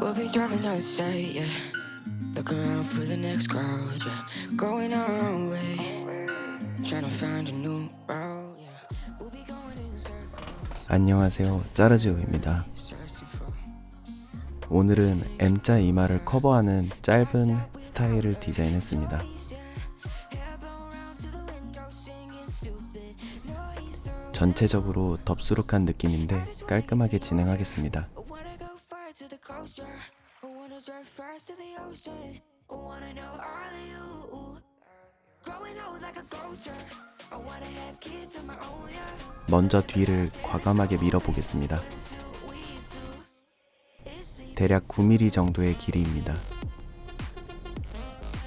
We'll be driving down the state, yeah. Looking around for the next crowd, yeah. Going our own way. Trying to find a new route, yeah. We'll be going in circles, 안녕하세요. 짜르지오입니다. 오늘은 M자 이마를 커버하는 짧은 스타일을 디자인했습니다. 전체적으로 덥수룩한 느낌인데 깔끔하게 진행하겠습니다. To the ocean. Wanna know all of you. Growing old like a ghost, yeah. I wanna have kids of my own, yeah. 먼저 뒤를 과감하게 밀어보겠습니다. 대략 9mm 정도의 길이입니다.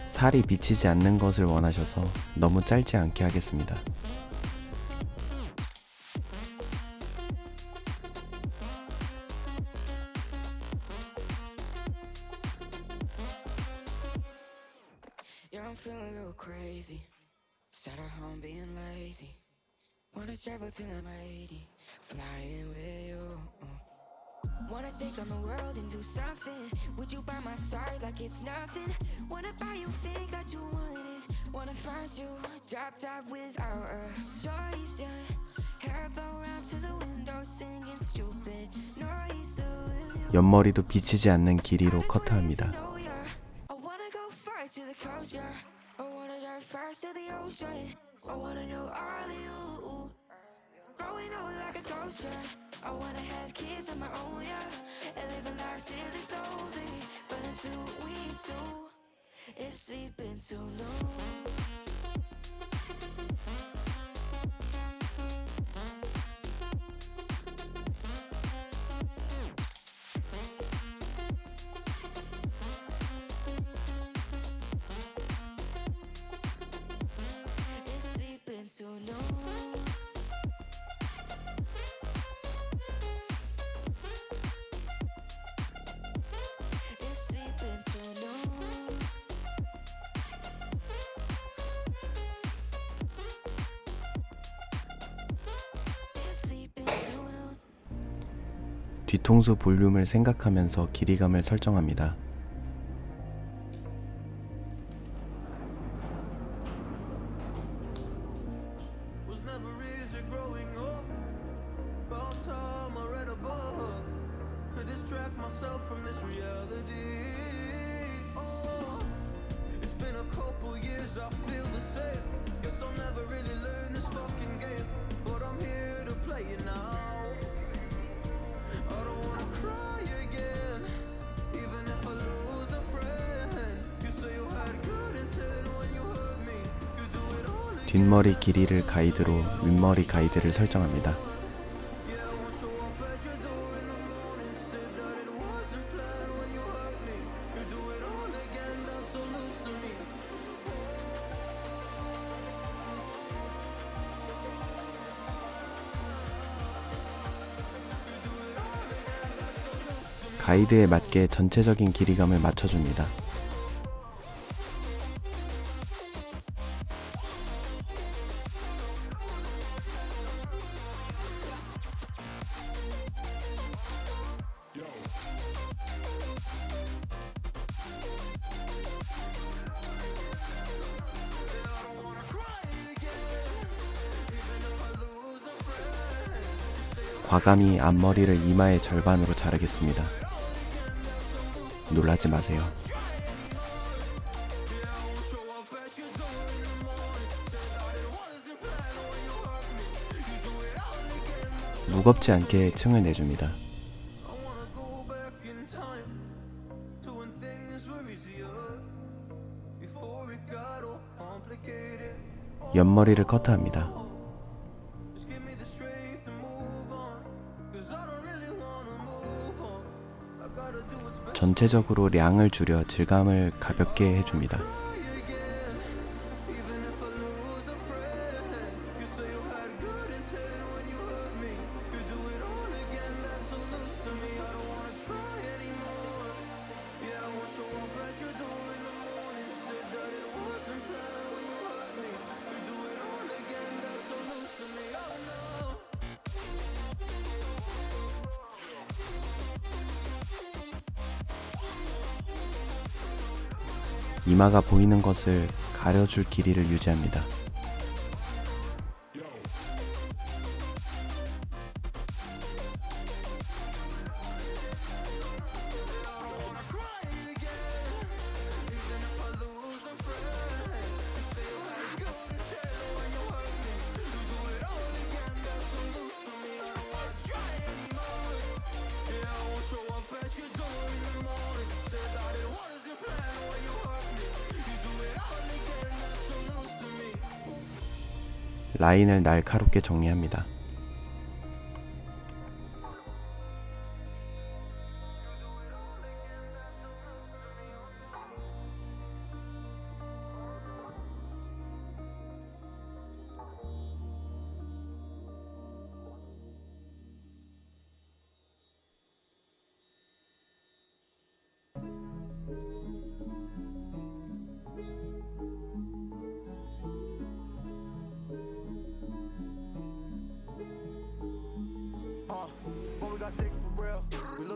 살이 비치지 않는 것을 원하셔서 너무 짧지 않게 하겠습니다. Travel till I'm 80, flying with you. Wanna take on the world and do something. Would you by my side like it's nothing? Wanna buy you think that you want it. Wanna find you drop top without a choice, yeah. Hair blow round to the window singing stupid noise. 옆머리도 비치지 않는 길이로 커트합니다. I wanna know all of you. Growing old like a yeah. I wanna have kids of my own, yeah. And live a life till it's over. But until we do, it's sleeping too long. 뒤통수 볼륨을 생각하면서 길이감을 설정합니다. 뒷머리 길이를 가이드로 윗머리 가이드를 설정합니다. 가이드에 맞게 전체적인 길이감을 맞춰줍니다. 과감히 앞머리를 이마의 절반으로 자르겠습니다. 놀라지 마세요. 무겁지 않게 층을 내줍니다. 옆머리를 커트합니다. 전체적으로 량을 줄여 질감을 가볍게 해줍니다. 이마가 보이는 것을 가려줄 길이를 유지합니다. 라인을 날카롭게 정리합니다.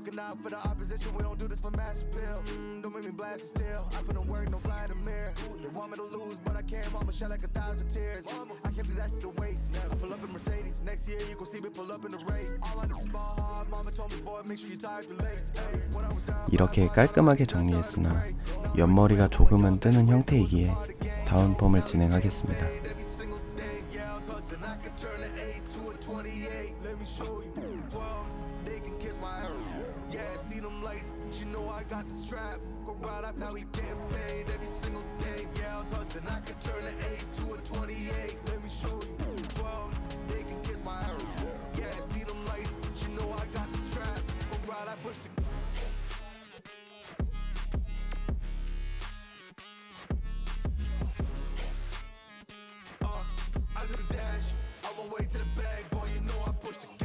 Looking out for the opposition. We don't do this for mass appeal. Mm, don't make me blast it still. I put in work, no fly in the mirror. They want me to lose, but I can't. Mama shed like a thousand tears. I can't do that shit to waste. I pull up in Mercedes. Next year you gon' see me pull up in the race. All I do is ball hard. Mama told me, boy, make sure you up your lace. Hey, when I was down. 이렇게 깔끔하게 정리했으나 옆머리가 조금은 뜨는 형태이기에 다운 펌을 진행하겠습니다. Every single day, yeah, I was hustling. I could turn an 8 to a 28. Let me show you. 12, they can kiss my ass. Yeah, see them lights, but you know I got the strap. Go right up, now we getting paid every single day. Yeah, I was hustling. I could turn an 8 to a 28. Let me show you. 12, they can kiss my ass. Yeah, see them lights, but you know I got the strap. Go right, I push the Uh, I do the dash. On my way to the bag, boy, you know I push the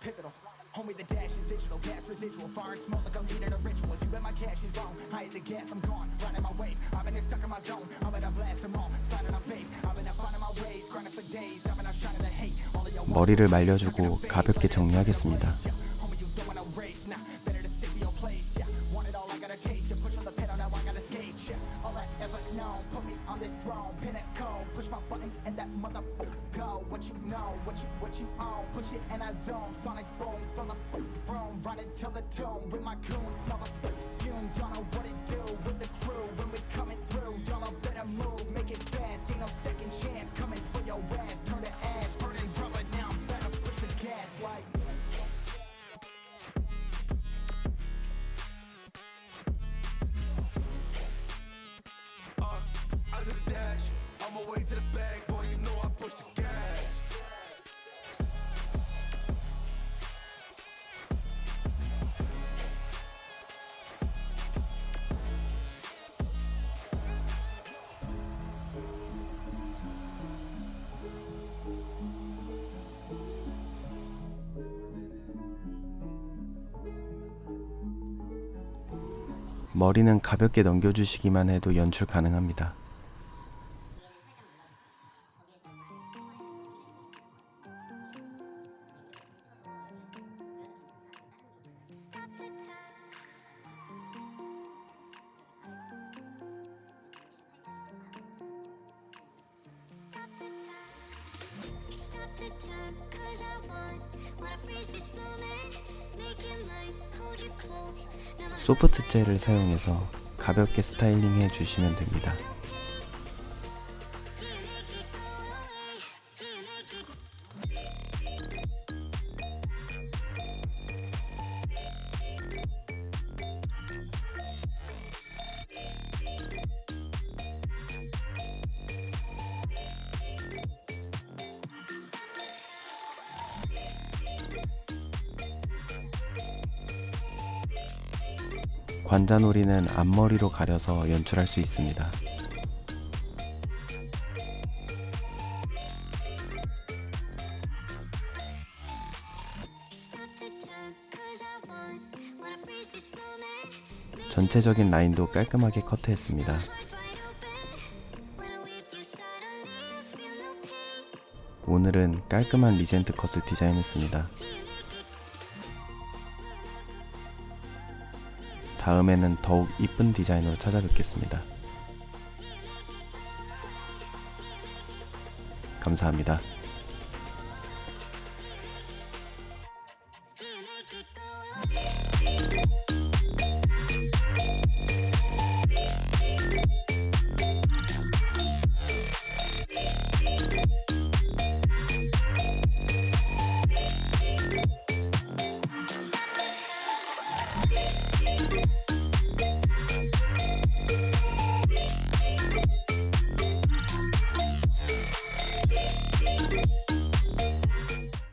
pivotal. Homie, the dash is digital, gas residual. Fire and smoke like I'm leading a ritual. You bet my cash is on. I hit the gas, I'm gone. Riding my wave. I've been here stuck in my zone. I'm gonna blast them all. Sliding on faith. I've been out finding my ways. Grinding for days. I've been out shining the hate. 머리를 말려주고 가볍게 정리하겠습니다. Put me on this throne. Pinnacle. Push my buttons and that motherfucker go. What you know, what you what you own. Push it and I zone. Sonic booms fill the fuck room. Run it till the tomb with my goons. Motherfucker fumes. Y'all know what it do with the crew when we coming through. Y'all know better move. Make it fast. Ain't no second chance coming for your ass. My way to the bag, boy, you know I push the gas. 머리는 가볍게 넘겨주시기만 해도 연출 가능합니다. Stop the time, cause I want Wanna freeze this moment Make it mine, hold you close 소프트 젤을 사용해서 가볍게 스타일링 해주시면 됩니다. 관자놀이는 앞머리로 가려서 연출할 수 있습니다. 전체적인 라인도 깔끔하게 커트했습니다. 오늘은 깔끔한 리젠트 컷을 디자인했습니다. 다음에는 더욱 이쁜 디자인으로 찾아뵙겠습니다. 감사합니다.